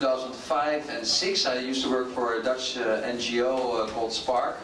2005 and 6 I used to work for a Dutch uh, NGO uh, called Spark.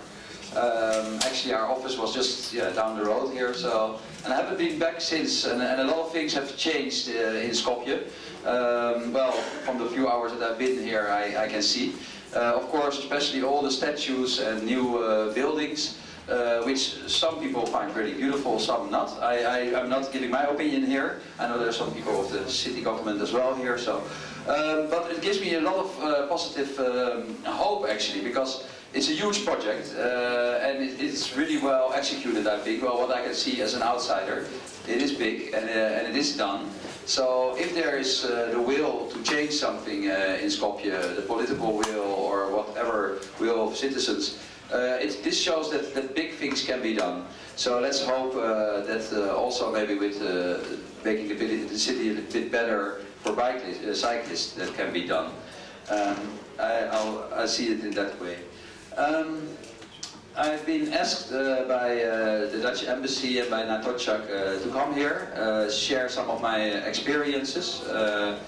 Um, actually our office was just yeah, down the road here so and I haven't been back since and, and a lot of things have changed uh, in Skopje. Um, well from the few hours that I've been here I, I can see. Uh, of course especially all the statues and new uh, buildings uh, which some people find really beautiful, some not. I, I, am not giving my opinion here. I know there are some people of the city government as well here, so um, but it gives me a lot of uh, positive um, hope actually, because it's a huge project uh, and it, it's really well executed I think, well what I can see as an outsider. It is big and, uh, and it is done. So if there is uh, the will to change something uh, in Skopje, the political will or whatever will of citizens, uh, it, this shows that, that big things can be done. So let's hope that also maybe with making the, city a bit better for bike uh, cyclists that can be done. Um, I, I see it in that way. Um, I've been asked uh, by uh, the Dutch embassy and by Natotchak uh, to come here, uh, share some of my experiences. Uh,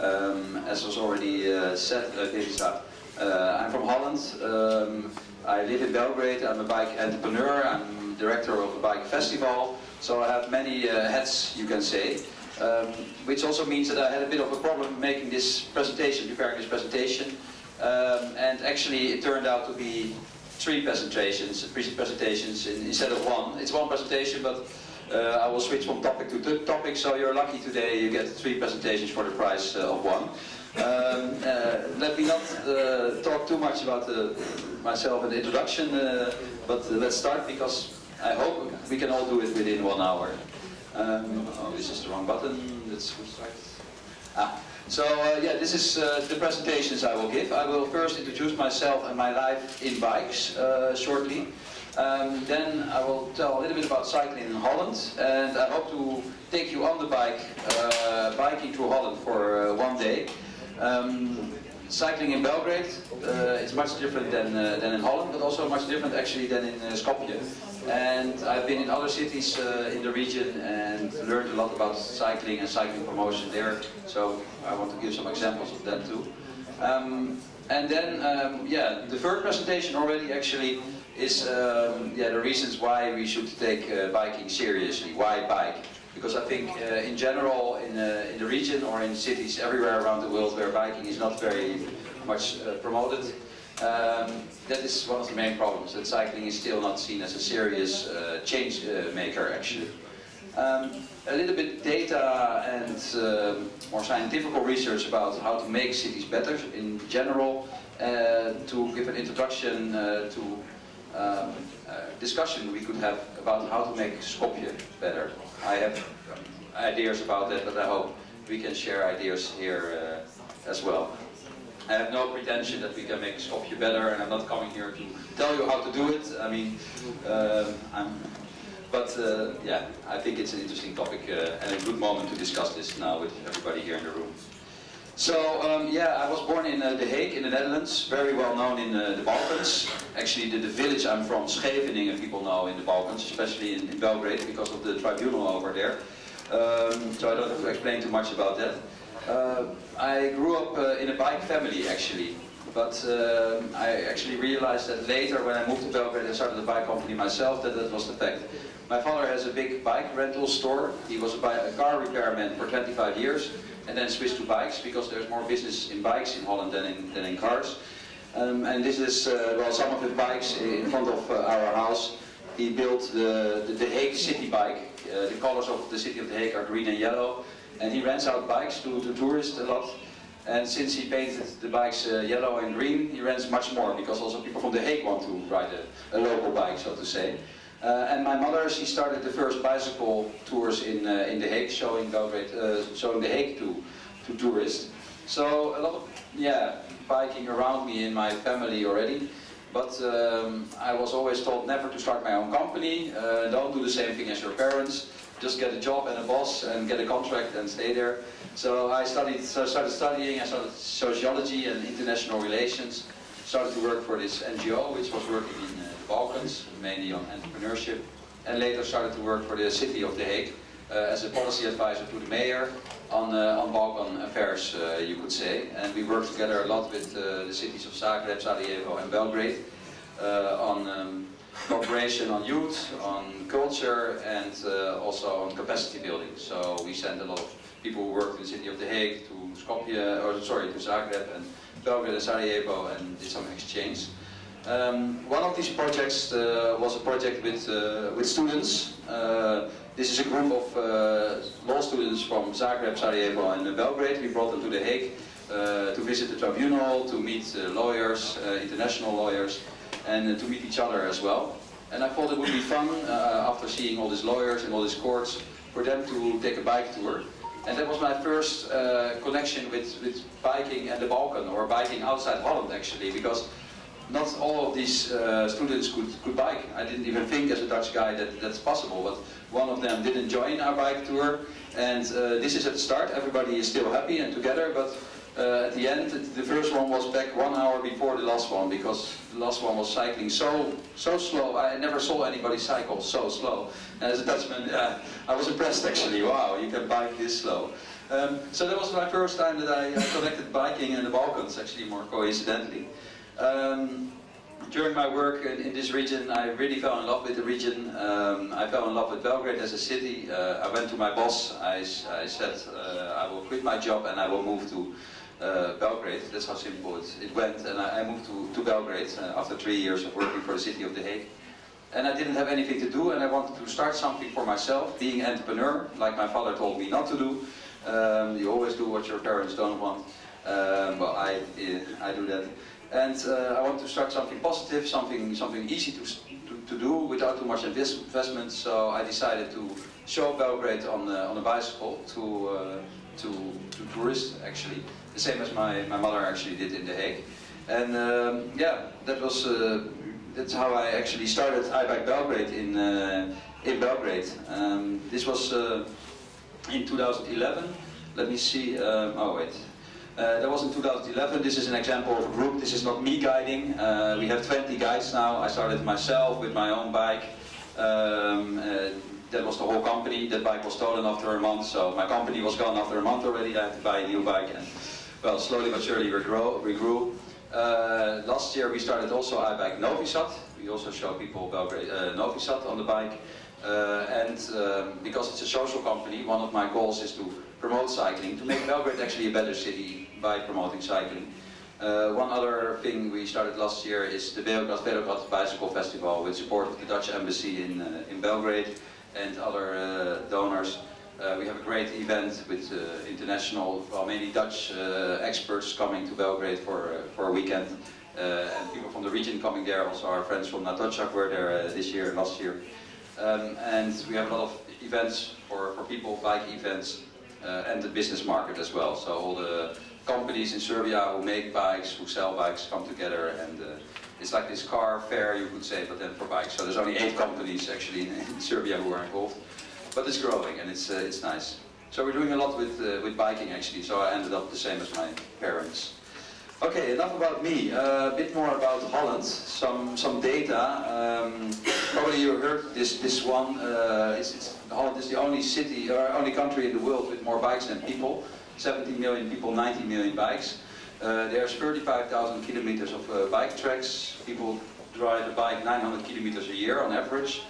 um, as was already uh, said, uh, I'm from Holland. Um, I live in Belgrade. I'm a bike entrepreneur. I'm director of a bike festival. So I have many hats, you can say. Um, which also means that I had a bit of a problem making this presentation, preparing this presentation. Um, and actually it turned out to be three presentations, presentations in, instead of one. It's one presentation, but uh, I will switch from topic to topic, so you're lucky today you get three presentations for the price uh, of one. Um, uh, let me not uh, talk too much about uh, myself in the introduction, uh, but let's start because I hope we can all do it within one hour. Um, oh, this is the wrong button. Ah. So uh, yeah, this is uh, the presentations I will give. I will first introduce myself and my life in bikes uh, shortly. Um, then I will tell a little bit about cycling in Holland and I hope to take you on the bike, uh, biking through Holland for uh, one day. Um, cycling in Belgrade, uh, it's much different than, than in Holland, but also much different actually than in Skopje. And I've been in other cities uh, in the region and learned a lot about cycling and cycling promotion there. So I want to give some examples of that too. Um, and then, um, yeah, the third presentation already actually is um, yeah, the reasons why we should take uh, biking seriously. Why bike? Because I think uh, in general in, uh, in the region or in cities everywhere around the world where biking is not very much uh, promoted, um, that is one of the main problems, that cycling is still not seen as a serious uh, change uh, maker actually. Um, a little bit data and uh, more scientific research about how to make cities better in general, uh, to give an introduction to um, discussion we could have about how to make Skopje better. I have ideas about that, but I hope we can share ideas here uh, as well. I have no pretension that we can make Skopje better, and I'm not coming here to tell you how to do it. I mean, uh, I'm, but uh, yeah, I think it's an interesting topic uh, and a good moment to discuss this now with everybody here in the room. So um, yeah, I was born in uh, The Hague in the Netherlands, very well known in uh, the Balkans. Actually, the, the, village I'm from, Scheveningen, people know in the Balkans, especially in, in Belgrade because of the tribunal over there. Um, so I don't have to explain too much about that. Uh, I grew up uh, in a bike family actually, but uh, I actually realized that later when I moved to Belgrade and started a bike company myself that that was the fact. My father has a big bike rental store. He was a, a car repairman for 25 years and then switched to bikes because there's more business in bikes in Holland than in, than in cars. Um, and this is, uh, well, some of his bikes in front of uh, our house. He built the, the, the Hague city bike. Uh, the colors of the city of The Hague are green and yellow and he rents out bikes to, to tourists a lot. And since he painted the bikes uh, yellow and green, he rents much more because also people from The Hague want to ride a, a local bike, so to say. Uh, and my mother, she started the first bicycle tours in uh, in The Hague, showing Belgrade, uh, showing The Hague to to tourists. So a lot of yeah biking around me in my family already. But um, I was always told never to start my own company. Uh, don't do the same thing as your parents just get a job and a boss and get a contract and stay there. So I studied, so started studying, I started sociology and international relations, started to work for this NGO which was working in uh, Balkans, mainly on entrepreneurship, and later started to work for the city of The Hague, uh, as a policy advisor to the mayor on, uh, on Balkan affairs, uh, you could say. And we work together a lot with the cities of Zagreb, Sarajevo and Belgrade on um, cooperation on youth, on culture and uh, also on capacity building. So we send a lot of people who work in the city of The Hague to Skopje, or sorry, to Zagreb and Belgrade and Sarajevo and did some exchange. Um, one of these projects uh, was a project with, uh, with students. Uh, this is a group of uh, law students from Zagreb, Sarajevo and Belgrade. We brought them to The Hague uh, to visit the tribunal, to meet uh, lawyers, international lawyers, and to meet each other as well. And I thought it would be fun, after seeing all these lawyers and all these courts, for them to take a bike tour. And that was my first connection with, with biking and the Balkan, or biking outside Holland actually, because not all of these uh, students could, could bike. I didn't even think as a Dutch guy that that's possible, but one of them didn't join our bike tour. And uh, this is at the start, everybody is still happy and together, but uh, at the end, the first one was back one hour before the last one, because the last one was cycling so so slow. I never saw anybody cycle so slow. As a Dutchman, uh, I was impressed actually. Wow, you can bike this slow. Um, so that was my first time that I uh, connected biking and the Balkans, actually more coincidentally. Um, during my work in, in, this region, I really fell in love with the region. Um, I fell in love with Belgrade as a city. Uh, I went to my boss. I, I said, uh, I will quit my job and I will move to uh, Belgrade. That's how simple it, it went. And I, I, moved to, to Belgrade uh, after three years of working for the city of The Hague. And I didn't have anything to do and I wanted to start something for myself, being an entrepreneur, like my father told me not to do. Um, you always do what your parents don't want. Um, but I, I do that. And uh, I want to start something positive, something something easy to, to, to, do without too much investment. So I decided to show Belgrade on uh, on a bicycle to, uh, to to tourists actually, the same as my my mother actually did in The Hague. And um, yeah, that was uh, that's how I actually started iBike Belgrade in uh, in Belgrade. Um, this was uh, in 2011. Let me see. Um, oh wait. Uh, that was in 2011. This is an example of a group. This is not me guiding. Uh, we have 20 guides now. I started myself with my own bike. Um, uh, that was the whole company. That bike was stolen after a month, so my company was gone after a month already. I had to buy a new bike, and well, slowly but surely we grew. We grew. Uh, last year we started also iBike Novi Sad. We also show people Belgrade, uh, Novi Sad on the bike. Uh, and um, because it's a social company, one of my goals is to promote cycling, to make Belgrade actually a better city by promoting cycling. Uh, one other thing we started last year is the Beograd Bicycle Festival with support of the Dutch Embassy in, uh, in Belgrade and other uh, donors. Uh, we have a great event with uh, international, well mainly Dutch uh, experts coming to Belgrade for, for a weekend. and people from the region coming there, also our friends from Natocak were there this year and last year. Um, and we have a lot of events for, for people, bike events, and the business market as well. So all the companies in Serbia who make bikes, who sell bikes, come together and uh, it's like this car fair, you could say, but then for bikes. So there's only eight companies actually in, in Serbia who are involved, but it's growing and it's uh, it's nice. So we're doing a lot with uh, with biking actually. So I ended up the same as my parents. Okay, enough about me. Uh, a bit more about Holland. Some some data. Um, probably you heard this this one. Uh, it's, it's, Holland is the only city or only country in the world with more bikes than people. 70 million people, 90 million bikes. Uh, there's 35,000 kilometers of uh, bike tracks. People ride a bike 900 kilometers a year on average.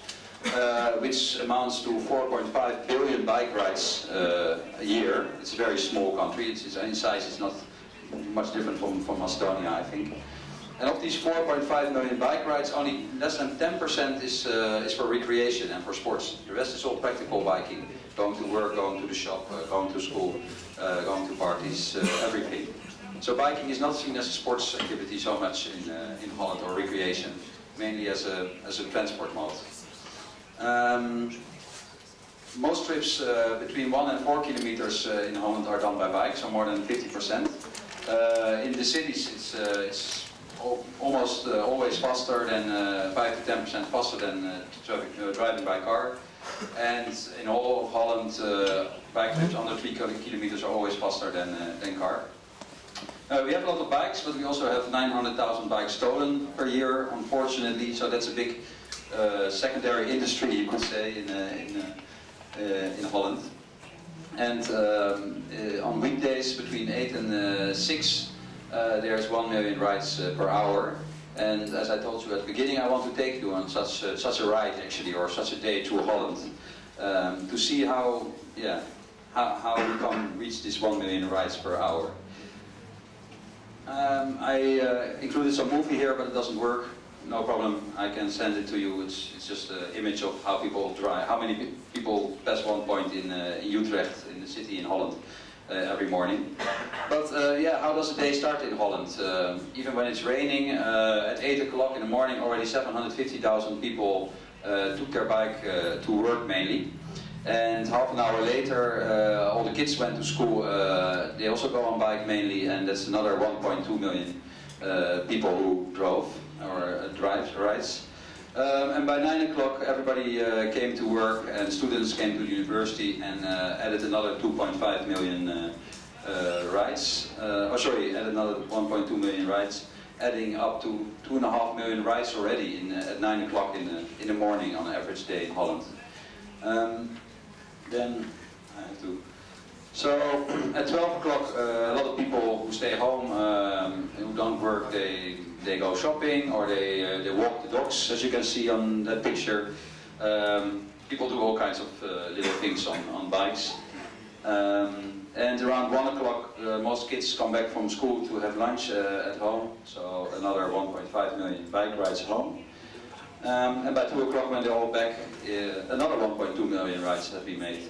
Uh, which amounts to 4.5 billion bike rides uh, a year. It's a very small country. It's, it's in size. It's not much different from, from Estonia, I think. And of these 4.5 million bike rides, only less than 10% is, uh, is for recreation and for sports. The rest is all practical biking. Going to work, going to the shop, uh, going to school, uh, going to parties, uh, everything. So biking is not seen as a sports activity so much in, uh, in Holland or recreation, mainly as a, as a transport mode. Um, most trips uh, between 1 and 4 kilometers in Holland are done by bike, so more than 50%. Uh, in the cities, it's, it's almost always faster than 5 to 10% faster than driving by car. And in all of Holland, bike trips under 3 kilometers are always faster than, than car. Uh, we have a lot of bikes, but we also have 900,000 bikes stolen per year, unfortunately. So that's a big uh, secondary industry, you could say, in, uh, in uh, in Holland. And um, uh, on weekdays between 8 and uh, 6, uh, there's 1 million rides uh, per hour. And as I told you at the beginning, I want to take you on such, uh, such a ride actually, or such a day to Holland, um, to see how, yeah, how, how we can reach this 1 million rides per hour. Um, I uh, included some movie here, but it doesn't work. No problem, I can send it to you. It's, it's just an image of how people drive, how many people pass one point in, uh, in Utrecht, in the city in Holland, every morning. But uh, yeah, how does a day start in Holland? Um even when it's raining, uh, at 8 o'clock in the morning, already 750,000 people uh, took their bike uh, to work mainly. And half an hour later, uh, all the kids went to school. Uh, they also go on bike mainly, and that's another 1.2 million uh, people who drove or uh, drive rides. Um, and by 9 o'clock, everybody uh, came to work, and students came to the university and uh, added another 2.5 million uh, uh, rides. Uh, oh, sorry, added another 1.2 million rides, adding up to 2.5 million rides already in, uh, at 9 o'clock in the, in the morning on an average day in Holland. Um, then I have to. So at 12 o'clock, a lot of people who stay home, um, who don't work, they they go shopping or they uh, they walk the dogs, as you can see on that picture. Um, people do all kinds of uh, little things on on bikes. Um, and around one o'clock, uh, most kids come back from school to have lunch uh, at home. So another 1.5 million bike rides home. Um, and by 2 o'clock when they're all back, uh, another 1.2 million rides have been made.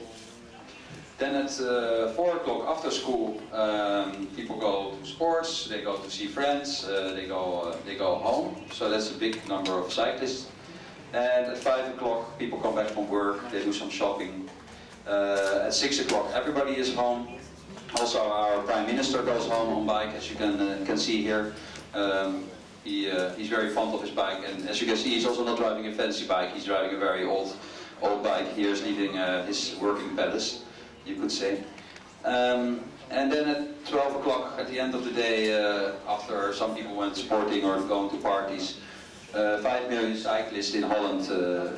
Then at uh, 4 o'clock after school, um, people go to sports, they go to see friends, uh, they, go, uh, they go home. So that's a big number of cyclists. And at 5 o'clock, people come back from work, they do some shopping. Uh, at 6 o'clock, everybody is home. Also, our Prime Minister goes home on bike, as you can, uh, can see here. Um, he, uh, he's very fond of his bike, and as you can see, he's also not driving a fancy bike. He's driving a very old, old bike. Here's leaving his working palace, you could say. Um, and then at 12 o'clock, at the end of the day, uh, after some people went sporting or going to parties, uh, 5 million cyclists in Holland uh,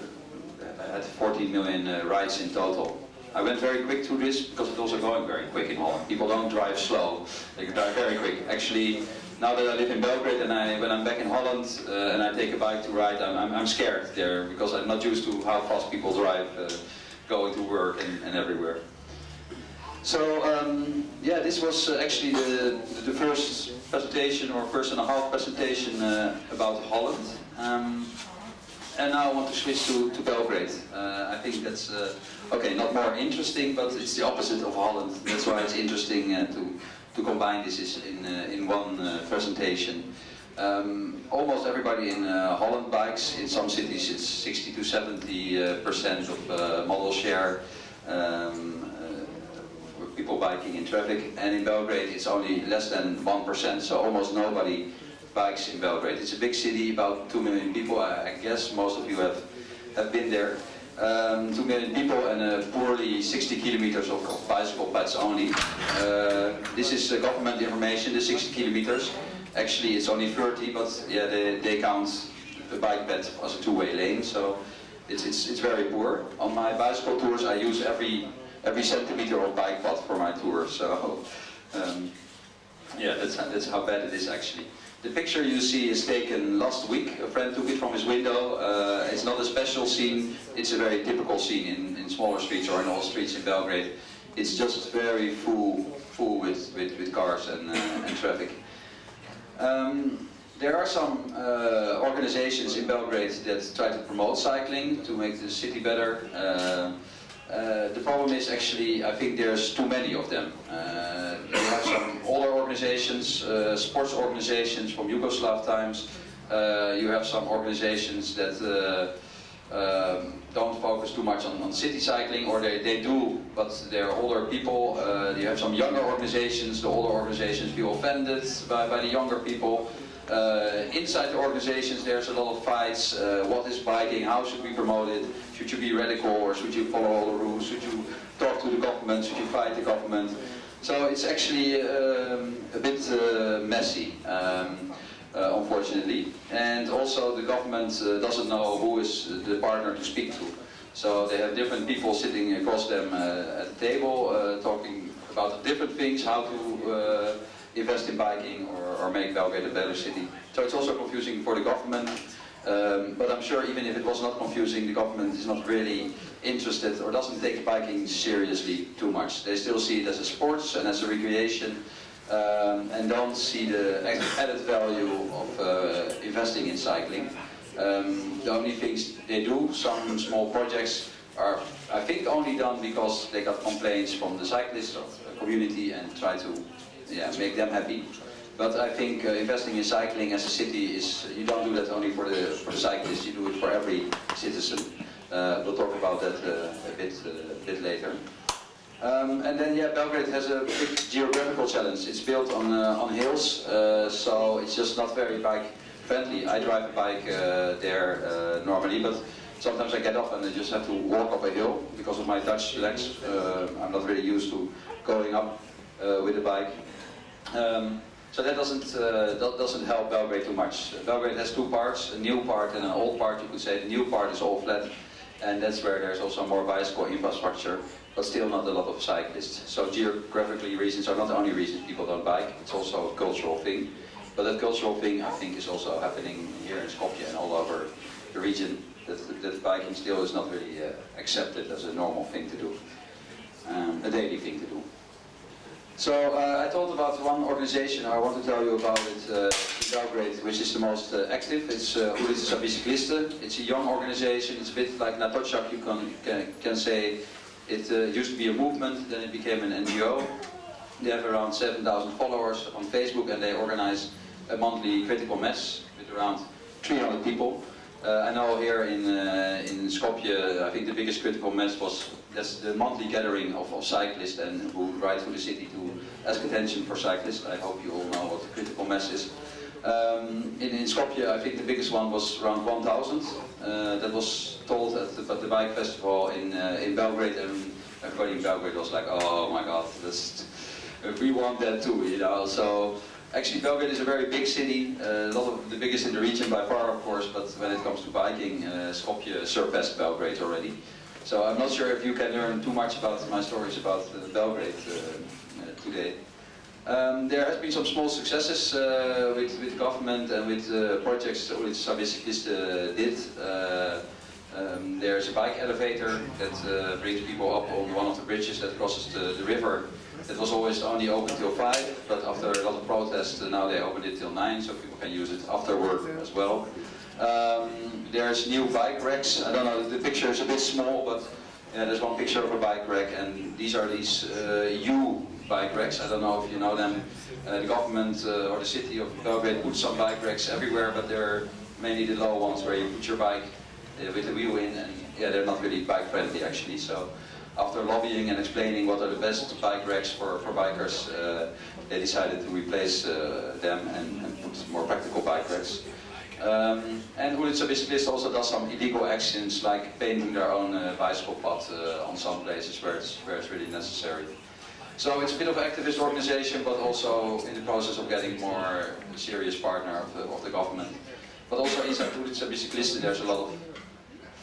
had 14 million uh, rides in total. I went very quick through this because it's also going very quick in Holland. People don't drive slow, they drive very quick. Actually, now that I live in Belgrade and I, when I'm back in Holland uh, and I take a bike to ride, I'm, I'm, I'm, scared there because I'm not used to how fast people drive uh, going to work and, and everywhere. So um, yeah, this was uh, actually the, the first presentation or first and a half presentation uh, about Holland. Um, and now I want to switch to, to Belgrade. Uh, I think that's, uh, okay, not more interesting, but it's the opposite of Holland. That's why it's interesting uh, to, to combine this in, uh, in one presentation. Um, almost everybody in Holland bikes. In some cities it's 60 to 70 uh, percent of modal share. Um, people biking in traffic and in Belgrade it's only less than 1% so almost nobody bikes in Belgrade. It's a big city, about 2 million people. I, I guess most of you have, have been there. Um, 2 million people and uh, poorly 60 kilometers of, bicycle paths only. Uh, this is uh, government information, the 60 kilometers. Actually it's only 30, but yeah, they, they count the bike path as a two-way lane, so it's, it's, it's very poor. On my bicycle tours I use every, every centimeter of bike path for my tour, so um, yeah, that's, that's how bad it is actually. The picture you see is taken last week. A friend took it from his window. Uh, it's not a special scene. It's a very typical scene in, in smaller streets or in all streets in Belgrade. It's just very full, full with, with, with cars and, uh, and traffic. Um, there are some uh, organizations in Belgrade that try to promote cycling to make the city better. Uh, the problem is actually, I think there's too many of them. Uh, you have some older organizations, uh, sports organizations from Yugoslav times. Uh, you have some organizations that uh, um, don't focus too much on, on, city cycling, or they, they do, but they're older people. You have some younger organizations. The older organizations feel offended by, by the younger people. Uh, inside the organizations there's a lot of fights, uh, what is biking, how should we promote it, should you be radical or should you follow all the rules, should you talk to the government, should you fight the government. So it's actually um, a bit uh, messy, um, uh, unfortunately. And also the government uh, doesn't know who is the partner to speak to. So they have different people sitting across them uh, at the table, talking about different things, how to invest in biking or, or make Belgrade a better city. So it's also confusing for the government. Um, but I'm sure even if it was not confusing, the government is not really interested or doesn't take biking seriously too much. They still see it as a sports and as a recreation um, and don't see the added value of uh, investing in cycling. Um, the only things they do, some small projects, are I think only done because they got complaints from the cyclist of community and try to yeah, make them happy. But I think uh, investing in cycling as a city is, you don't do that only for the, for the cyclists, you do it for every citizen. Uh, we'll talk about that uh, a bit, uh, a bit later. Um, and then, yeah, Belgrade has a big geographical challenge. It's built on, uh, on hills, uh, so it's just not very bike friendly. I drive a bike there normally, but sometimes I get up and I just have to walk up a hill because of my Dutch legs. I'm not really used to going up with a bike. Um, so that doesn't, uh, that doesn't help Belgrade too much. Belgrade has two parts, a new part and an old part, you could say. The new part is all flat, and that's where there's also more bicycle infrastructure, but still not a lot of cyclists. So geographically reasons are not the only reasons people don't bike, it's also a cultural thing. But that cultural thing, I think, is also happening here in Skopje and all over the region, that, that biking still is not really uh, accepted as a normal thing to do, um, a daily thing to do. So uh, I told about one organization, I want to tell you about it uh, in Belgrade, which is the most uh, active. It's uh, Ulica. It's a young organization, it's a bit like Natochak, you can, can, can say. It uh, used to be a movement, then it became an NGO. They have around 7,000 followers on Facebook and they organize a monthly critical mass with around 300 people. Uh, I know here in, uh, in Skopje, I think the biggest critical mass was that's the monthly gathering of, of cyclists and who ride through the city to ask attention for cyclists. I hope you all know what the critical mass is. Um, in, in Skopje, I think the biggest one was around 1,000. Uh, that was told at the, at the bike festival in, uh, in Belgrade and everybody in Belgrade was like, oh my god, that's, we want that too, you know. So Actually, Belgrade is a very big city, uh, a lot of the biggest in the region by far, of course, but when it comes to biking, uh, Skopje surpassed Belgrade already. So I'm not sure if you can learn too much about my stories about uh, Belgrade uh, uh, today. Um, there has been some small successes uh, with, with government and with projects that Ulica Bicikliste did. Um, there's a bike elevator that brings people up on one of the bridges that crosses the, the river it was always only open till 5, but after a lot of protests, uh, now they opened it till 9, so people can use it afterward as well. Um, there's new bike racks. I don't know, the picture is a bit small, but yeah, there's one picture of a bike rack, and these are these uh, U bike racks. I don't know if you know them. Uh, the government uh, or the city of Belgrade put some bike racks everywhere, but they're mainly the low ones where you put your bike uh, with the wheel in, and yeah, they're not really bike friendly actually. So after lobbying and explaining what are the best bike racks for, for bikers, uh, they decided to replace uh, them and, and, put more practical bike racks. Um, and Ulica Bicikliste also does some illegal actions like painting their own uh, bicycle path uh, on some places where it's, where it's really necessary. So it's a bit of an activist organization, but also in the process of getting more serious partner of the, of the government. But also inside Ulica Bicikliste there's a lot of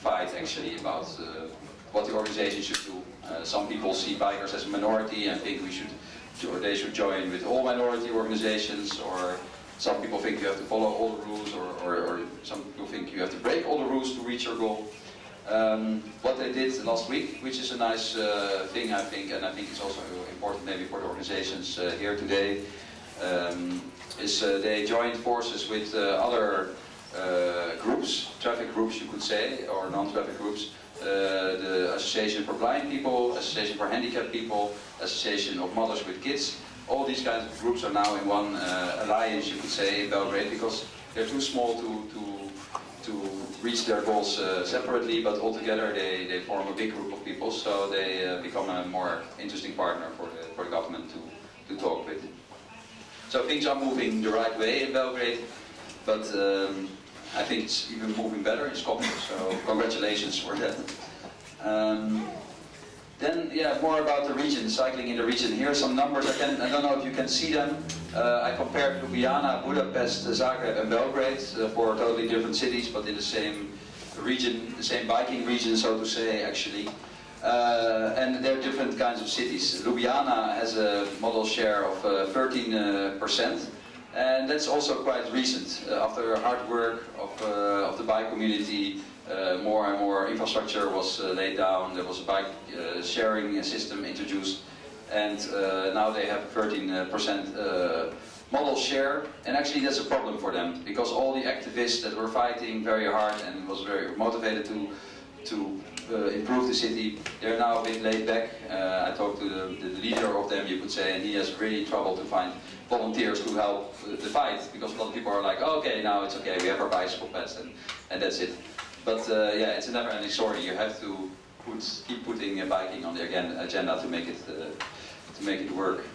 fight actually about uh, what the organization should do. Uh, some people see bikers as a minority and think we should, or they should join with all minority organizations, or some people think you have to follow all the rules, or, or, or some people think you have to break all the rules to reach your goal. Um, what they did last week, which is a nice uh, thing I think, and I think it's also important maybe for the organizations uh, here today, um, is uh, they joined forces with uh, other uh, groups, traffic groups you could say, or non-traffic groups, the Association for Blind People, Association for Handicapped People, Association of Mothers with Kids. All these kinds of groups are now in one uh, alliance, you could say, in Belgrade, because they're too small to, to, to reach their goals uh, separately, but altogether they, they form a big group of people, so they uh, become a more interesting partner for the, for the government to, to talk with. So things are moving the right way in Belgrade, but um, I think it's even moving better in Skopje, so congratulations for that. Um, then, yeah, more about the region, cycling in the region. Here are some numbers, I, can, I don't know if you can see them. Uh, I compared Ljubljana, Budapest, Zagreb and Belgrade uh, for totally different cities, but in the same region, the same biking region, so to say, actually. Uh, and there are different kinds of cities. Ljubljana has a modal share of uh, 13%, and that's also quite recent. Uh, after hard work of, uh, of the bike community, uh, more and more infrastructure was uh, laid down, there was a bike sharing system introduced, and now they have 13% modal share, and actually that's a problem for them, because all the activists that were fighting very hard and was very motivated to to uh, improve the city. They're now a bit laid back. Uh, I talked to the, the, leader of them, you could say, and he has really trouble to find volunteers to help uh, the fight because a lot of people are like, oh, okay, now it's okay, we have our bicycle paths and, and that's it. But uh, yeah, it's a never-ending story. You have to put, keep putting uh, biking on the agenda to make it uh, to make it work.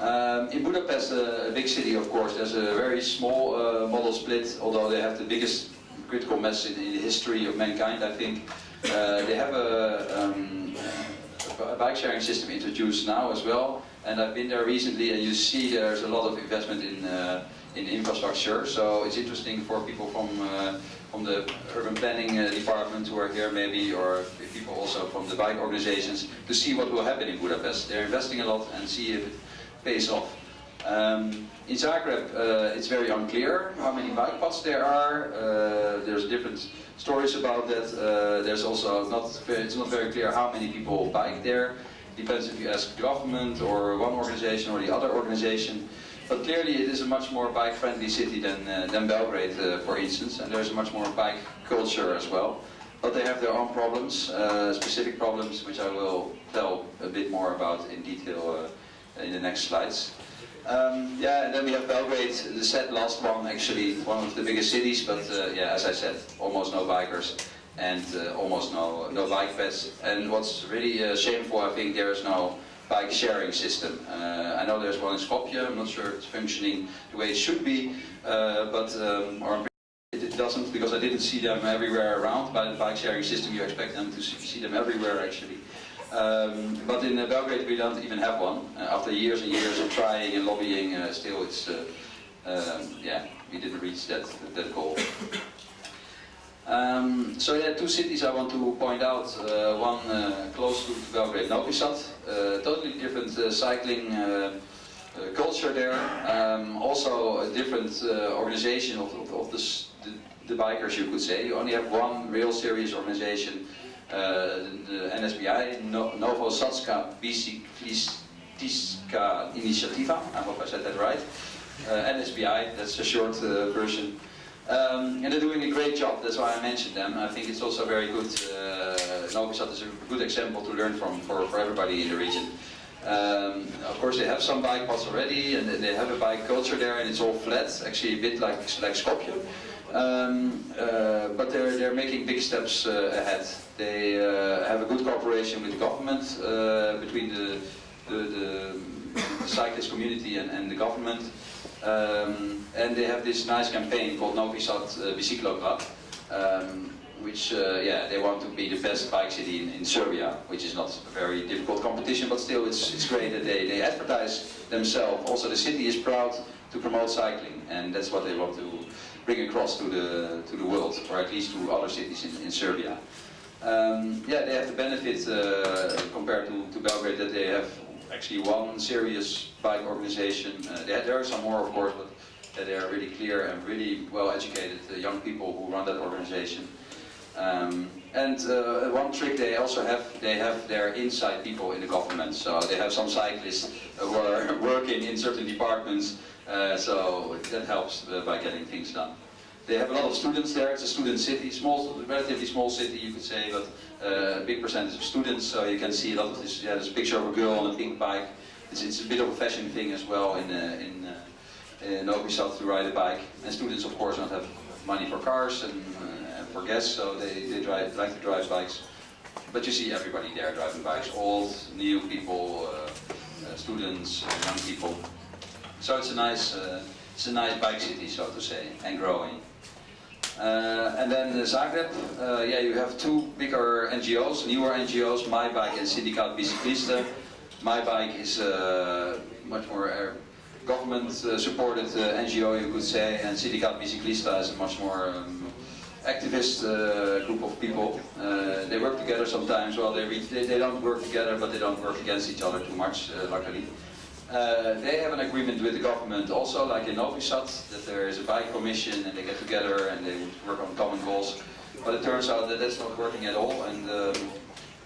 Um, in Budapest, a big city, of course, there's a very small modal split, although they have the biggest critical mass in, in the history of mankind, I think. Uh, they have a, um, a, bike sharing system introduced now as well, and I've been there recently, and you see there's a lot of investment in uh, in infrastructure. So it's interesting for people from uh, from the urban planning uh, department who are here, maybe, or people also from the bike organizations, to see what will happen in Budapest. They're investing a lot and see if it pays off. Um, in Zagreb, uh, it's very unclear how many bike paths there are. Uh, there's different stories about that. Uh, there's also not it's not very clear how many people bike there. Depends if you ask government or one organization or the other organization. But clearly it is a much more bike-friendly city than, uh, than Belgrade, uh, for instance, and there's a much more bike culture as well. But they have their own problems, uh, specific problems, which I will tell a bit more about in detail in the next slides. Um, yeah, and then we have Belgrade, the sad last one, actually one of the biggest cities, but uh, yeah, as I said, almost no bikers and uh, almost no no bike paths. And what's really uh, shameful, I think, there is no bike sharing system. Uh, I know there's one in Skopje, I'm not sure it's functioning the way it should be, uh, but um, or it doesn't because I didn't see them everywhere around. By the bike sharing system, you expect them to see them everywhere actually. Um, but in uh, Belgrade we don't even have one. Uh, after years and years of trying and lobbying, still it's, um, yeah, we didn't reach that, that goal. Um, so there are two cities I want to point out. Uh, one uh, close to Belgrade, Novi Sad. totally different cycling culture there. Um, also a different organization of, of, of the, the, the bikers, you could say. You only have one real serious organization uh, the NSBI, no Novosadska Biciklistička Inicijativa, I hope I said that right. Uh, NSBI, that's a short uh, version. Um, and they're doing a great job, that's why I mentioned them. I think it's also very good, uh, Novi Sad is a good example to learn from for, for everybody in the region. Um, of course they have some bike paths already and they have a bike culture there and it's all flat, actually a bit like, like Skopje. Um, uh, but they're, they're making big steps uh, ahead. They uh, have a good cooperation with the government, uh, between the, the, the, the, cyclist community and, and the government. Um, and they have this nice campaign called Novi Sad uh, Bicyclograd, um, which, uh, yeah, they want to be the best bike city in, in, Serbia, which is not a very difficult competition, but still it's, it's great that they, they advertise themselves. Also the city is proud to promote cycling, and that's what they want to bring across to the to the world, or at least to other cities in, in Serbia. Um, yeah, they have the benefit uh, compared to, to Belgrade that they have actually one serious bike organization. Uh, there are some more, of course, but uh, they are really clear and really well educated uh, young people who run that organization. Um, and uh, one trick they also have, they have their inside people in the government. So they have some cyclists who are working in certain departments uh, so that helps by getting things done. They have a lot of students there, it's a student city, small, relatively small city you could say, but uh, a big percentage of students, so you can see a lot of this, yeah, there's picture of a girl on a pink bike. It's, it's a bit of a fashion thing as well in, uh, in, uh, in Novi to ride a bike. And students of course don't have money for cars and, and for gas, so they, they drive, like to drive bikes. But you see everybody there driving bikes, old, new people, students, young people. So it's a nice, uh, it's a nice bike city, so to say, and growing. Uh, and then Zagreb, uh, yeah, you have two bigger NGOs, newer NGOs, My Bike and Sindikat Biciklista. My Bike is uh, much more uh, government-supported uh, NGO, you could say, and Sindikat Biciklista is a much more um, activist uh, group of people. Uh, they work together sometimes. Well, they, they, they don't work together, but they don't work against each other too much, uh, luckily. Uh, they have an agreement with the government also, like in Novi Sad, that there is a bike commission and they get together and they work on common goals. But it turns out that that's not working at all. And um,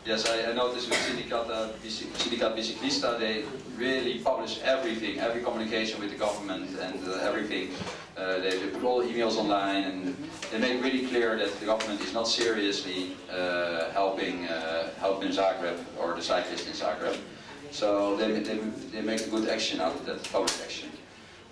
yes, I, I, noticed with Sindicata, Sindikat Biciklista, they really publish everything, every communication with the government and uh, everything. Uh, they, they, put all the emails online and they make really clear that the government is not seriously uh, helping, uh, helping Zagreb or the cyclists in Zagreb. So they, they, they make a good action out of that, public action.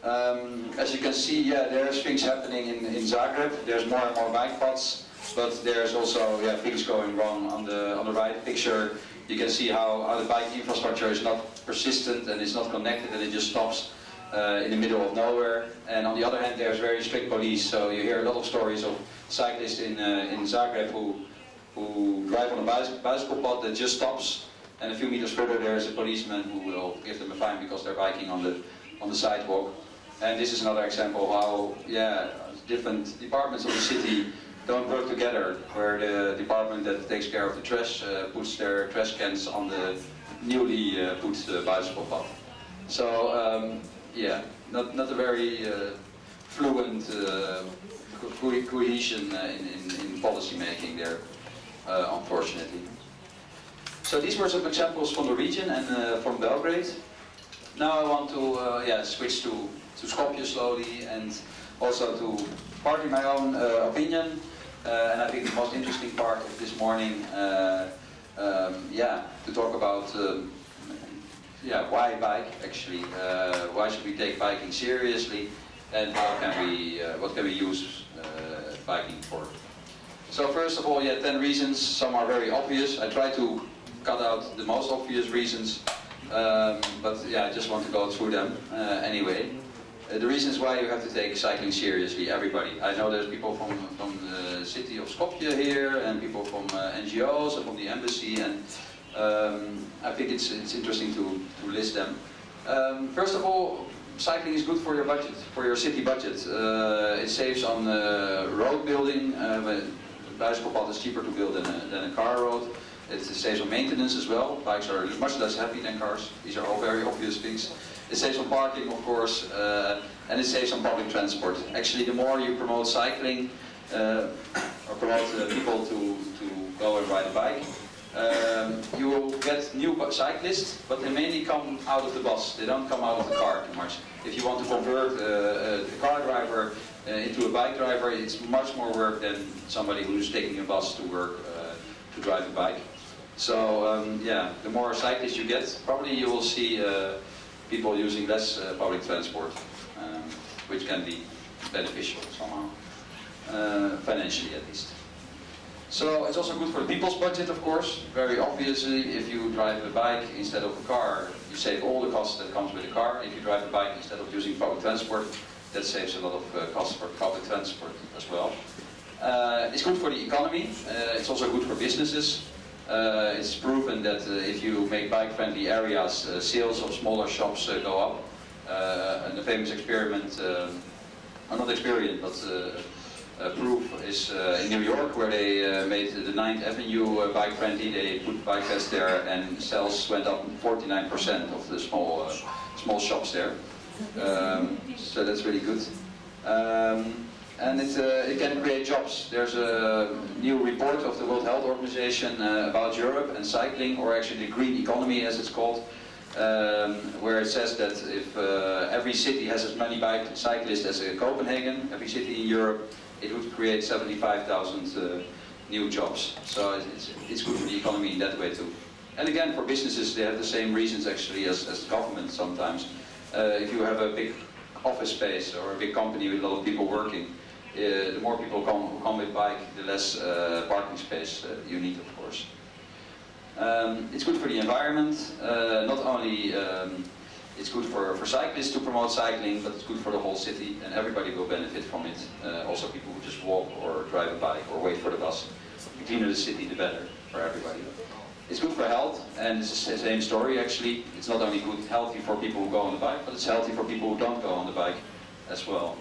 Um, as you can see, yeah, there's things happening in, in Zagreb. There's more and more bike paths, but there's also yeah, things going wrong on the on the right picture. You can see how, how the bike infrastructure is not persistent and it's not connected and it just stops uh, in the middle of nowhere. And on the other hand, there's very strict police. So you hear a lot of stories of cyclists in uh, in Zagreb who who drive on a bicycle path that just stops and a few meters further there is a policeman who will give them a fine because they're biking on the on the sidewalk. And this is another example how, yeah, different departments of the city don't work together, where the department that takes care of the trash uh, puts their trash cans on the newly uh, put uh, bicycle path. So, um, yeah, not, not a very uh, fluent uh, co cohesion uh, in, in, in policy making there, unfortunately. So these were some examples from the region and uh, from Belgrade. Now I want to uh, yeah, switch to, to Skopje slowly and also to partly my own uh, opinion. Uh, and I think the most interesting part of this morning, uh, um, yeah, to talk about um, yeah, why bike actually, uh, why should we take biking seriously and how can we, what can we use biking for. So first of all, yeah, 10 reasons, some are very obvious. I try to cut out the most obvious reasons, um, but yeah, I just want to go through them uh, anyway. Uh, the reasons why you have to take cycling seriously, everybody. I know there's people from, from the city of Skopje here, and people from uh, NGOs, and from the embassy, and um, I think it's, it's interesting to, to list them. Um, first of all, cycling is good for your budget, for your city budget. Uh, it saves on uh, road building. Uh, bicycle path is cheaper to build than a, than a car road. It saves on maintenance as well. Bikes are much less heavy than cars. These are all very obvious things. It saves on parking, of course, uh, and it saves on public transport. Actually, the more you promote cycling, uh, or promote uh, people to, to go and ride a bike, um, you will get new cyclists, but they mainly come out of the bus. They don't come out of the car too much. If you want to convert uh, a car driver uh, into a bike driver, it's much more work than somebody who's taking a bus to work uh, to drive a bike. So um, yeah, the more cyclists you get, probably you will see uh, people using less uh, public transport, um, which can be beneficial somehow, uh, financially at least. So it's also good for the people's budget, of course. Very obviously, if you drive a bike instead of a car, you save all the costs that comes with a car. If you drive a bike instead of using public transport, that saves a lot of uh, costs for public transport as well. Uh, it's good for the economy. Uh, it's also good for businesses. Uh, it's proven that uh, if you make bike-friendly areas, uh, sales of smaller shops uh, go up. Uh, and the famous experiment, uh, not experiment, but proof is in New York, where they made the 9th Avenue bike-friendly. They put bike paths there, and sales went up 49% of the small small shops there. Um, so that's really good. Um, and it, uh, it can create jobs. There's a new report of the World Health Organization uh, about Europe and cycling, or actually the green economy as it's called, um, where it says that if uh, every city has as many bike cyclists as Copenhagen, every city in Europe, it would create 75,000 uh, new jobs. So it's, it's good for the economy in that way too. And again, for businesses, they have the same reasons actually as, as government sometimes. Uh, if you have a big office space or a big company with a lot of people working, the more people come, come with bike, the less uh, parking space uh, you need, of course. Um, it's good for the environment, not only um, it's good for, for cyclists to promote cycling, but it's good for the whole city and everybody will benefit from it. Uh, also people who just walk or drive a bike or wait for the bus. The cleaner the city, the better for everybody. It's good for health, and it's the same story actually. It's not only good, healthy for people who go on the bike, but it's healthy for people who don't go on the bike as well.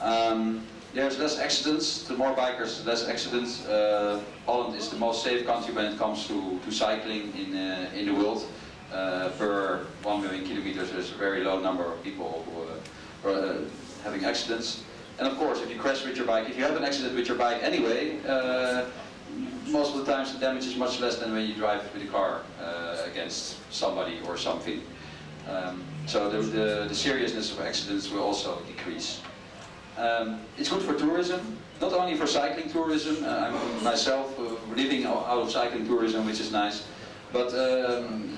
Um, there's less accidents. The more bikers, less accidents. Uh, Holland is the most safe country when it comes to, to cycling in, uh, in the world. Uh, per 1 million kilometers, there's a very low number of people who uh, are having accidents. And of course, if you crash with your bike, if you have an accident with your bike anyway, most of the times the damage is much less than when you drive with a car against somebody or something. Um, so the, the, the, seriousness of accidents will also decrease. Um, it's good for tourism, not only for cycling tourism, uh, I'm myself uh, living out of cycling tourism, which is nice, but um,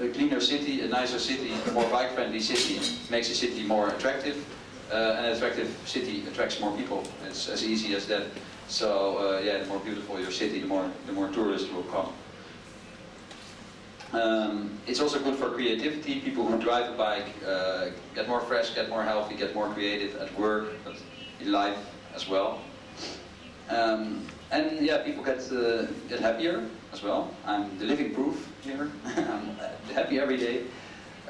a cleaner city, a nicer city, a more bike-friendly city makes a city more attractive. Uh, an attractive city attracts more people. It's as easy as that. So uh, yeah, the more beautiful your city, the more the more tourists will come. Um, it's also good for creativity. People who drive a bike uh, get more fresh, get more healthy, get more creative at work, but in life as well. Um, and yeah, people get uh, get happier as well. I'm the living proof here. I'm happy every day.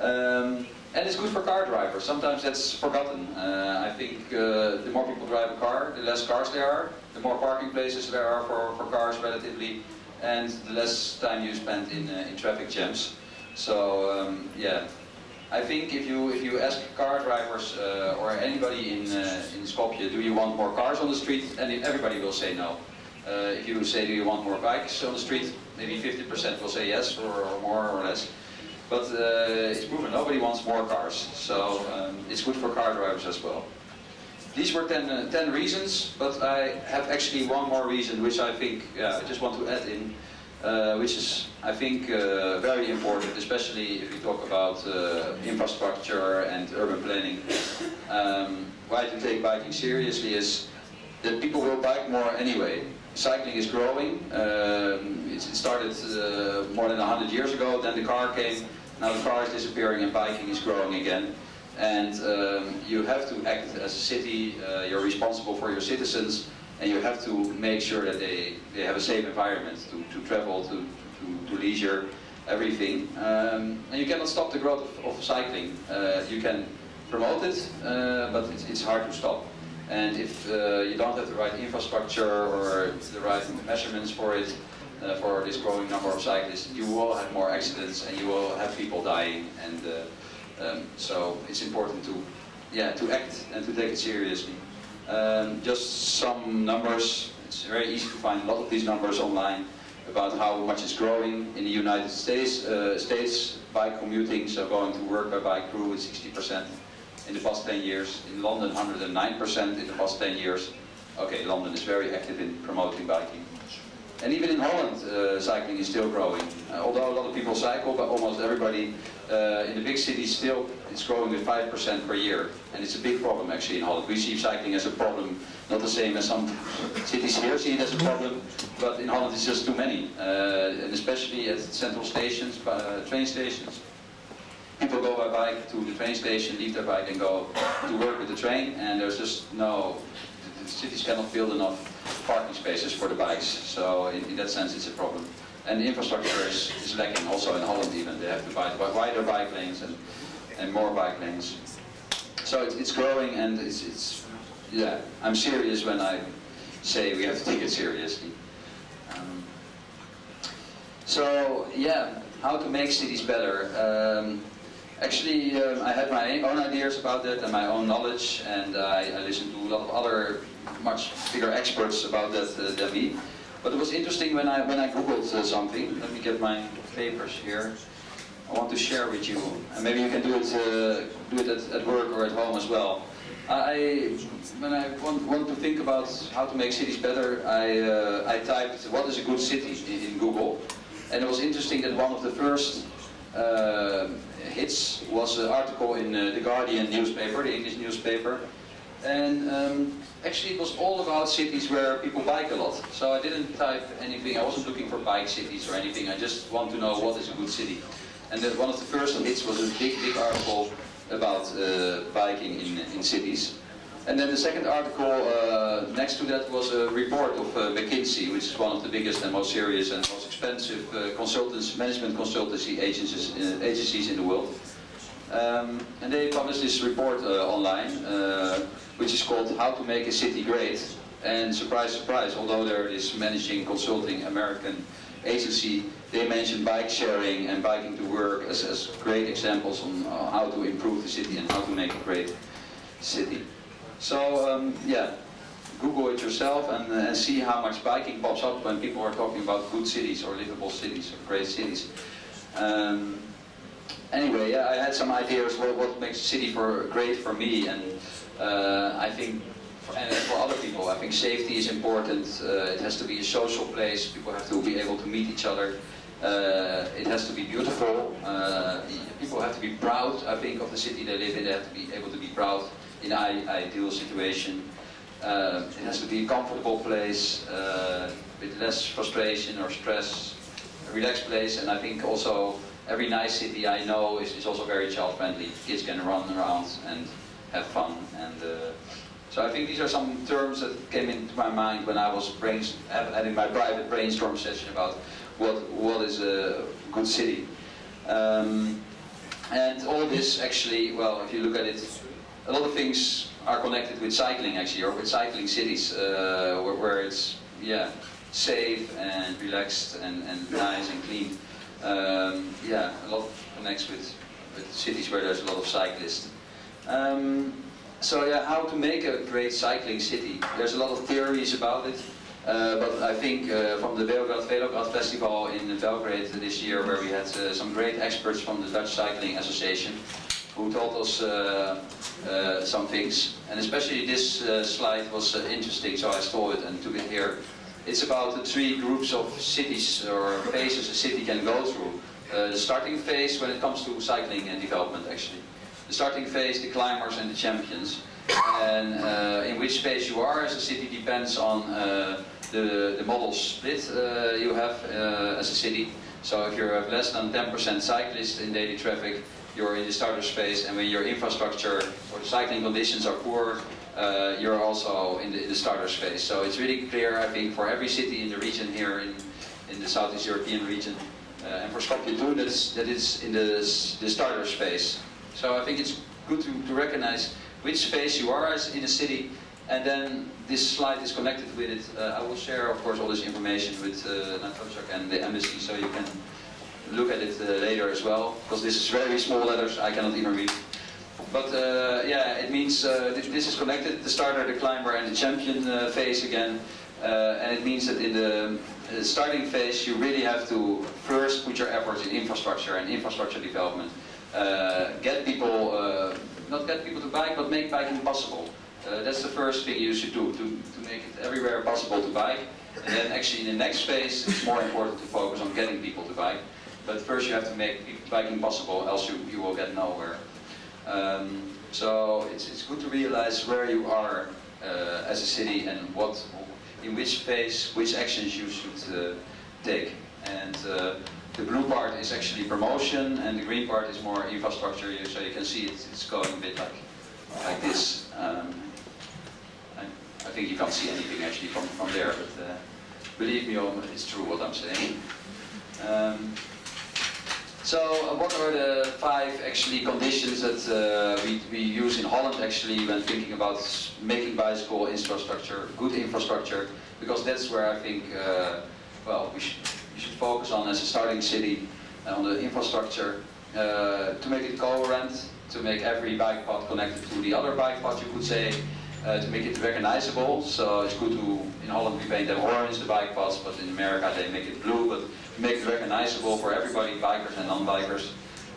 Um, and it's good for car drivers. Sometimes that's forgotten. Uh, I think uh, the more people drive a car, the less cars there are, the more parking places there are for, for cars relatively, and the less time you spend in, uh, in traffic jams. So um, yeah, I think if you if you ask car drivers uh, or anybody in uh, in Skopje, do you want more cars on the street? And everybody will say no. Uh, if you say, do you want more bikes on the street? Maybe 50% will say yes, or, or, more or less. But uh, it's proven nobody wants more cars, so um, it's good for car drivers as well. These were 10, uh, 10 reasons, but I have actually one more reason which I think, yeah, I just want to add in, uh, which is, I think, uh, very important, especially if you talk about uh, infrastructure and urban planning. Um, why to take biking seriously is that people will bike more anyway. Cycling is growing. Um, it, started uh, more than 100 years ago, then the car came, now the car is disappearing and biking is growing again and um, you have to act as a city, uh, you're responsible for your citizens, and you have to make sure that they, they have a safe environment to, to travel, to, to, to leisure, everything. Um, and you cannot stop the growth of, of cycling. Uh, you can promote it, uh, but it's, it's hard to stop. And if uh, you don't have the right infrastructure or the right measurements for it, uh, for this growing number of cyclists, you will have more accidents and you will have people dying. and uh, um, so it's important to, yeah, to act and to take it seriously. Um, just some numbers. It's very easy to find a lot of these numbers online about how much is growing in the United States. Uh, States bike commuting, so going to work by bike, grew with 60% in the past 10 years. In London, 109% in the past 10 years. Okay, London is very active in promoting biking. And even in Holland, uh, cycling is still growing. Uh, although a lot of people cycle, but almost everybody uh, in the big cities still it's growing with 5% per year. And it's a big problem actually in Holland. We see cycling as a problem, not the same as some cities here see it as a problem, but in Holland it's just too many. Uh, and especially at central stations, uh, train stations. People go by bike to the train station, leave their bike and go to work with the train, and there's just no, the cities cannot build enough parking spaces for the bikes. So in, in that sense it's a problem. And infrastructure is, is lacking also in Holland even. They have to buy wider bike lanes and, and more bike lanes. So it's, it's growing and it's, it's, yeah, I'm serious when I say we have to take it seriously. Um, so yeah, how to make cities better. Um, actually, um, I had my own ideas about that and my own knowledge, and I, I listened to a lot of other much bigger experts about that uh, than me. But it was interesting when I when I googled uh, something. Let me get my papers here. I want to share with you, and maybe you can do it uh, do it at, at, work or at home as well. I when I want, want to think about how to make cities better, I uh, I typed what is a good city in, in, Google, and it was interesting that one of the first uh, hits was an article in uh, the Guardian newspaper, the English newspaper, and. Um, actually it was all about cities where people bike a lot. So I didn't type anything, I wasn't looking for bike cities or anything, I just want to know what is a good city. And then one of the first hits was a big, big article about uh, biking in, in cities. And then the second article uh, next to that was a report of uh, McKinsey, which is one of the biggest and most serious and most expensive uh, consultants, management consultancy agencies, uh, agencies in the world. Um, and they published this report uh, online which is called How to Make a City Great. And surprise, surprise, although there is managing consulting American agency, they mentioned bike sharing and biking to work as, as great examples on uh, how to improve the city and how to make a great city. So um, yeah, Google it yourself and, uh, and see how much biking pops up when people are talking about good cities or livable cities or great cities. Um, anyway, yeah, I had some ideas what, what makes a city for great for me, and uh, I think for, and for other people, I think safety is important. Uh, it has to be a social place. People have to be able to meet each other. Uh, it has to be beautiful. Uh, people have to be proud, I think, of the city they live in. They have to be able to be proud in an ideal situation. Uh, it has to be a comfortable place uh, with less frustration or stress, a relaxed place, and I think also every nice city I know is, is also very child friendly. Kids can run around and have fun. And uh, so I think these are some terms that came into my mind when I was having my private brainstorm session about what what is a good city. Um, and all this actually, well, if you look at it, a lot of things are connected with cycling actually, or with cycling cities, uh, where, where, it's yeah safe and relaxed and, and nice and clean. Um, yeah, a lot connects with, with cities where there's a lot of cyclists. Um, so yeah, how to make a great cycling city? There's a lot of theories about it. Uh, but I think uh, from the Beograd Velograd Festival in Belgrade this year, where we had uh, some great experts from the Dutch Cycling Association, who told us uh, uh, some things. And especially this uh, slide was interesting, so I stole it and took it here. It's about the three groups of cities or phases a city can go through. the starting phase when it comes to cycling and development, actually. The starting phase, the climbers and the champions. And in which phase you are as a city depends on the, the modal split uh, you have uh, as a city. So if you have less than 10% cyclists in daily traffic, you're in the starter space, and when your infrastructure or the cycling conditions are poor, uh, you're also in the, in the, starter space. So it's really clear, I think, for every city in the region here in, in the Southeast European region, uh, and for Skopje too, that it's, that it's in the, the starter space. So I think it's good to, to recognize which phase you are as in a city and then this slide is connected with it. Uh, I will share, of course, all this information with uh, and the embassy, so you can look at it uh, later as well. Because this is very small letters, I cannot even read. But uh, yeah, it means uh, th this is connected, the starter, the climber, and the champion uh, phase again. Uh, and it means that in the starting phase, you really have to first put your efforts in infrastructure and infrastructure development. Get people, not get people to bike, but make biking possible. Uh, that's the first thing you should do, to, to make it everywhere possible to bike. And then actually in the next phase, it's more important to focus on getting people to bike. But first you have to make biking possible, else you, you will get nowhere. Um, so it's, it's good to realize where you are uh, as a city and what, in which phase, which actions you should uh, take. And uh, the blue part is actually promotion, and the green part is more infrastructure. So you can see it, it's going a bit like like this. Um, I think you can't see anything actually from, from there, but uh, believe me, it's true what I'm saying. Um, so uh, what are the five actually conditions that uh, we, we use in Holland actually when thinking about making bicycle infrastructure, good infrastructure, because that's where I think, uh, well, we should, we should focus on as a starting city uh, on the infrastructure uh, to make it coherent, to make every bike path connected to the other bike path, you could say, uh, to make it recognizable. So it's good to, in Holland we paint them orange, the bike paths, but in America they make it blue, but make it recognizable for everybody, bikers and non-bikers.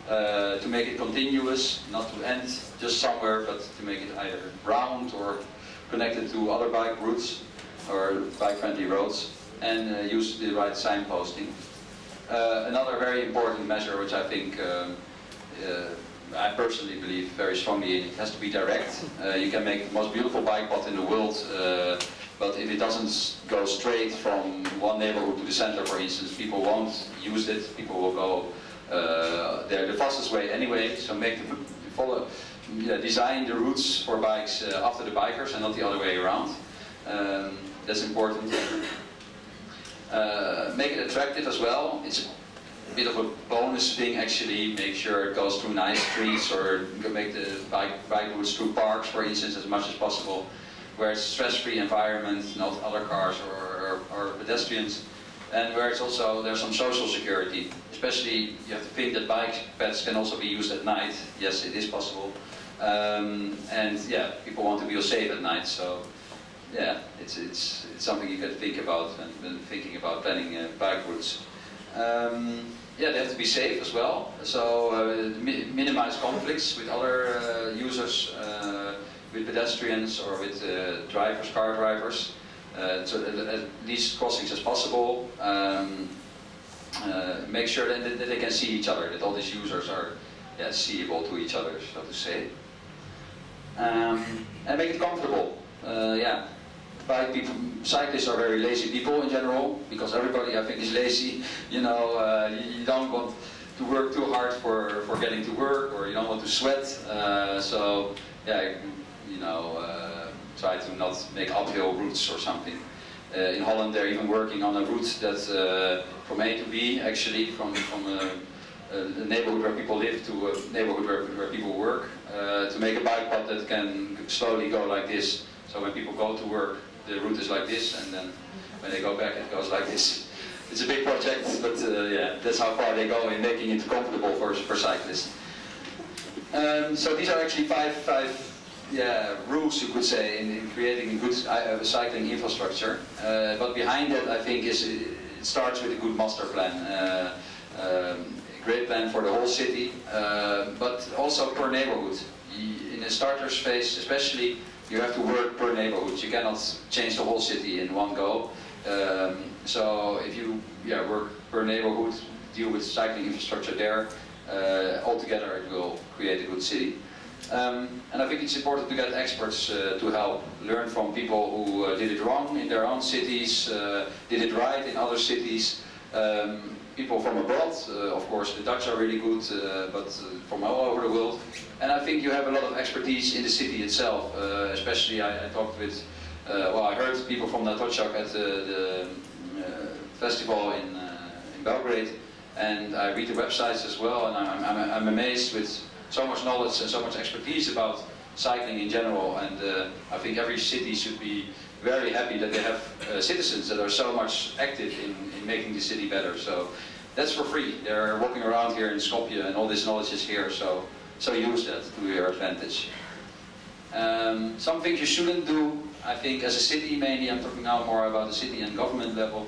Uh, to make it continuous, not to end just somewhere, but to make it either round or connected to other bike routes or bike-friendly roads, and uh, use the right signposting. Uh, another very important measure, which I think um, uh, I personally believe very strongly in it has to be direct. You can make the most beautiful bike path in the world, but if it doesn't go straight from one neighborhood to the center, for instance, people won't use it. People will go uh, there the fastest way anyway. So make the follow, yeah, design the routes for bikes uh, after the bikers and not the other way around. Um, that's important. Uh, make it attractive as well. It's a bit of a bonus thing actually, make sure it goes through nice streets or make the bike, bike routes through parks, for instance, as much as possible, where it's stress-free environment, not other cars or, or, or pedestrians, and where it's also, there's some social security. Especially, you have to think that bike paths can also be used at night. Yes, it is possible. Um, and yeah, people want to feel safe at night, so yeah, it's, it's, it's something you can think about when, when thinking about planning uh. Um, yeah, they have to be safe as well, so uh, mi minimize conflicts with other uh, users, uh, with pedestrians or with uh, drivers, car drivers. Uh, so at least crossings as possible. Um, make sure that, that, they can see each other, that all these users are yeah, seeable to each other, so to say. Um, and make it comfortable. yeah, bike people, cyclists are very lazy people in general, because everybody I think is lazy. You know, uh, you, don't want to work too hard for, for getting to work, or you don't want to sweat. Uh, so, yeah, you know, uh, try to not make uphill routes or something. Uh, in Holland they're even working on a route that uh, from A to B, actually, from, from a, a neighborhood where people live to a neighborhood where, where people work, uh, to make a bike path that can slowly go like this. So when people go to work, the route is like this, and then when they go back, it goes like this. It's a big project, but uh, yeah, that's how far they go in making it comfortable for, for cyclists. Um, so these are actually five, five yeah, rules, you could say, in, in creating a good uh, cycling infrastructure. Uh, but behind that, I think, is it starts with a good master plan. Uh, um, a great plan for the whole city, uh, but also per neighborhood. In the starters phase, especially, you have to work per neighborhood. You cannot change the whole city in one go. Um, so if you yeah, work per neighborhood, deal with cycling infrastructure there, uh, altogether it will create a good city. Um, and I think it's important to get experts uh, to help, learn from people who uh, did it wrong in their own cities, uh, did it right in other cities. Um, people from abroad, uh, of course the Dutch are really good, uh, but uh, from all over the world. And I think you have a lot of expertise in the city itself, especially I, I, talked with, well I heard people from Natocak at the, the festival in, in Belgrade and I read the websites as well and I'm, I'm, I'm amazed with so much knowledge and so much expertise about cycling in general and uh, I think every city should be very happy that they have uh, citizens that are so much active in, in making the city better. So that's for free. They're walking around here in Skopje and all this knowledge is here, so, so use that to your advantage. Um, some things you shouldn't do, I think, as a city mainly, I'm talking now more about the city and government level,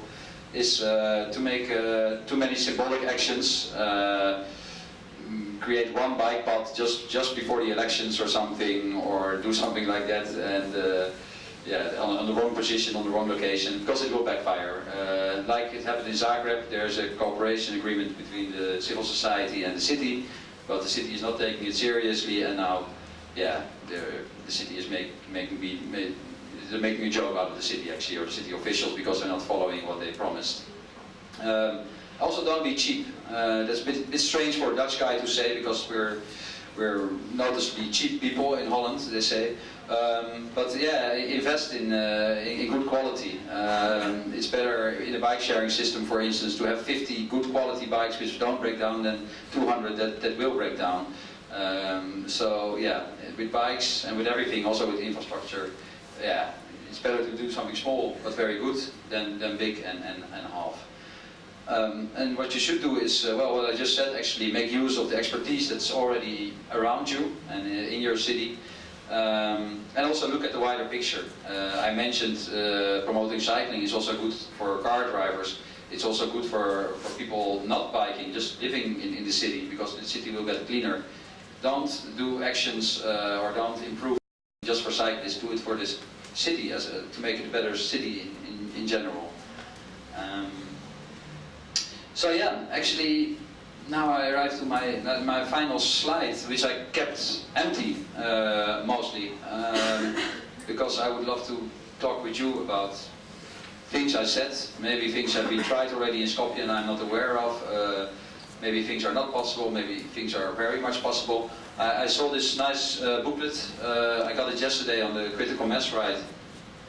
is uh, to make uh, too many symbolic actions uh, create one bike path just just before the elections or something, or do something like that, and uh, yeah, on, on, the wrong position, on the wrong location, because it will backfire. Uh, like it happened in Zagreb, there's a cooperation agreement between the civil society and the city, but the city is not taking it seriously, and now, yeah, the, city is make, making me. Make, they're making a joke out of the city actually, or the city officials, because they're not following what they promised. Um, also, don't be cheap. Uh, that's a bit, bit, strange for a Dutch guy to say because we're we're noticeably cheap people in Holland. They say, um, but yeah, invest in, uh, in good quality. Um, it's better in a bike sharing system, for instance, to have 50 good quality bikes which don't break down than 200 that, that will break down. Um, so yeah, with bikes and with everything, also with infrastructure, yeah, it's better to do something small but very good than, than big and, and, and half. Um, and what you should do is, uh, well, what I just said, actually make use of the expertise that's already around you and uh, in your city. Um, and also look at the wider picture. Uh, I mentioned uh, promoting cycling is also good for car drivers. It's also good for, for people not biking, just living in, in the city, because the city will get cleaner. Don't do actions uh, or don't improve just for cyclists, do it for this city as a, to make it a better city in, in, in general. Um, so yeah, actually, now I arrive to my my final slide, which I kept empty uh, mostly, um, because I would love to talk with you about things I said, maybe things have been tried already in Skopje and I'm not aware of. Uh, maybe things are not possible, maybe things are very much possible. I, I saw this nice uh, booklet, uh, I got it yesterday on the critical mass ride.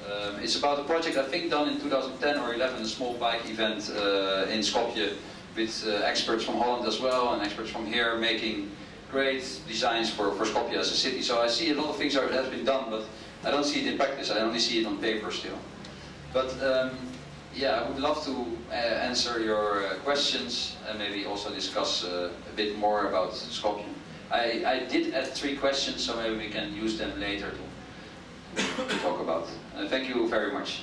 Um, it's about a project I think done in 2010 or 11, a small bike event uh, in Skopje with uh, experts from Holland as well and experts from here making great designs for, for Skopje as a city. So I see a lot of things that has been done, but I don't see it in practice. I only see it on paper still. But um, yeah, I would love to uh, answer your uh, questions and maybe also discuss uh, a bit more about Skopje. I, I did add three questions, so maybe we can use them later to talk about. Uh, thank you very much.